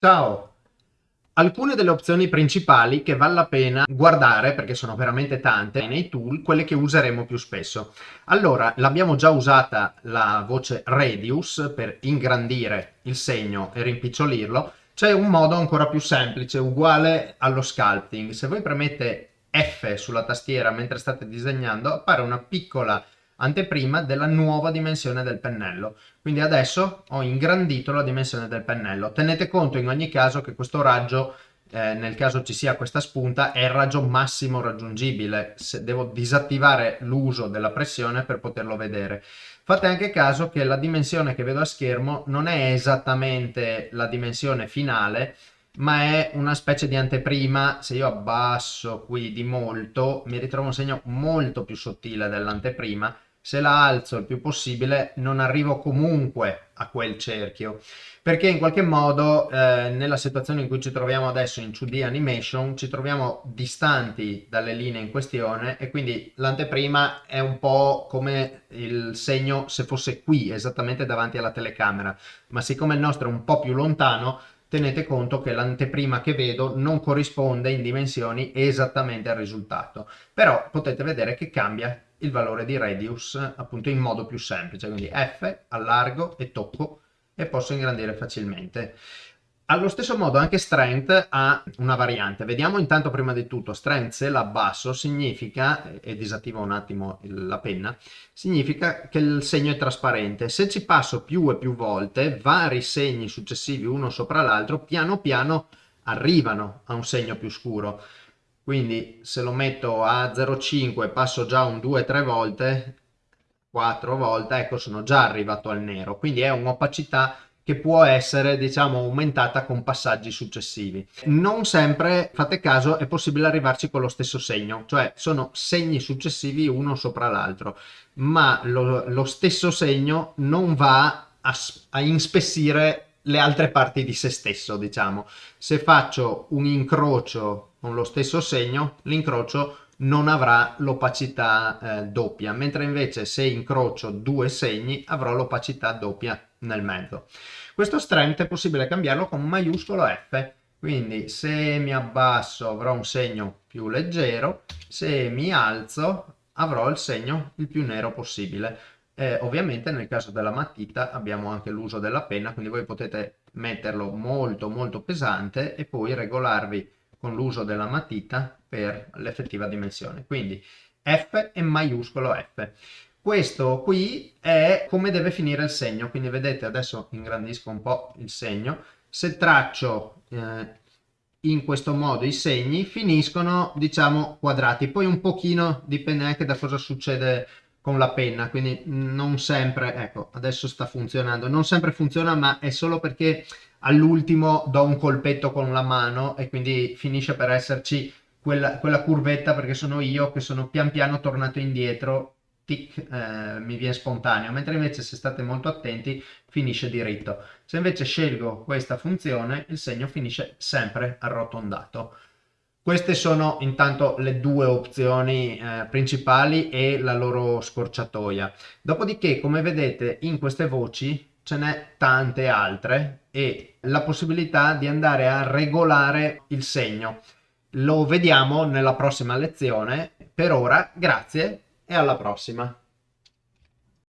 Ciao! Alcune delle opzioni principali che vale la pena guardare, perché sono veramente tante, nei tool, quelle che useremo più spesso. Allora, l'abbiamo già usata la voce Radius per ingrandire il segno e rimpicciolirlo. C'è un modo ancora più semplice, uguale allo sculpting. Se voi premete F sulla tastiera mentre state disegnando, appare una piccola anteprima della nuova dimensione del pennello. Quindi adesso ho ingrandito la dimensione del pennello. Tenete conto in ogni caso che questo raggio, eh, nel caso ci sia questa spunta, è il raggio massimo raggiungibile. Se devo disattivare l'uso della pressione per poterlo vedere. Fate anche caso che la dimensione che vedo a schermo non è esattamente la dimensione finale, ma è una specie di anteprima, se io abbasso qui di molto, mi ritrovo un segno molto più sottile dell'anteprima, se la alzo il più possibile non arrivo comunque a quel cerchio. Perché in qualche modo eh, nella situazione in cui ci troviamo adesso in 2D animation ci troviamo distanti dalle linee in questione e quindi l'anteprima è un po' come il segno se fosse qui esattamente davanti alla telecamera. Ma siccome il nostro è un po' più lontano tenete conto che l'anteprima che vedo non corrisponde in dimensioni esattamente al risultato. Però potete vedere che cambia il valore di radius appunto in modo più semplice, quindi F, allargo e tocco e posso ingrandire facilmente. Allo stesso modo anche strength ha una variante. Vediamo intanto prima di tutto, strength se l'abbasso significa, e disattivo un attimo la penna, significa che il segno è trasparente. Se ci passo più e più volte, vari segni successivi uno sopra l'altro, piano piano arrivano a un segno più scuro quindi se lo metto a 0,5 passo già un 2-3 volte 4 volte ecco sono già arrivato al nero. Quindi è un'opacità che può essere diciamo aumentata con passaggi successivi. Non sempre fate caso è possibile arrivarci con lo stesso segno cioè sono segni successivi uno sopra l'altro ma lo, lo, stesso segno non va a, a inspessire le altre parti di se stesso diciamo. Se faccio un incrocio con lo stesso segno, l'incrocio non avrà l'opacità eh, doppia, mentre invece se incrocio due segni avrò l'opacità doppia nel mezzo. Questo strength è possibile cambiarlo con maiuscolo F, quindi se mi abbasso avrò un segno più leggero, se mi alzo avrò il segno il più nero possibile. Eh, ovviamente nel caso della matita abbiamo anche l'uso della penna, quindi voi potete metterlo molto molto pesante e poi regolarvi con l'uso della matita per l'effettiva dimensione. Quindi F e maiuscolo F. Questo qui è come deve finire il segno, quindi vedete adesso ingrandisco un po' il segno, se traccio eh, in questo modo i segni finiscono diciamo quadrati, poi un pochino dipende anche da cosa succede con la penna, quindi non sempre, ecco adesso sta funzionando, non sempre funziona ma è solo perché all'ultimo do un colpetto con la mano e quindi finisce per esserci quella, quella curvetta perché sono io che sono pian piano tornato indietro tic, eh, mi viene spontaneo, mentre invece se state molto attenti finisce diritto. Se invece scelgo questa funzione il segno finisce sempre arrotondato. Queste sono intanto le due opzioni eh, principali e la loro scorciatoia. Dopodiché, come vedete, in queste voci ce n'è tante altre e la possibilità di andare a regolare il segno. Lo vediamo nella prossima lezione. Per ora, grazie e alla prossima.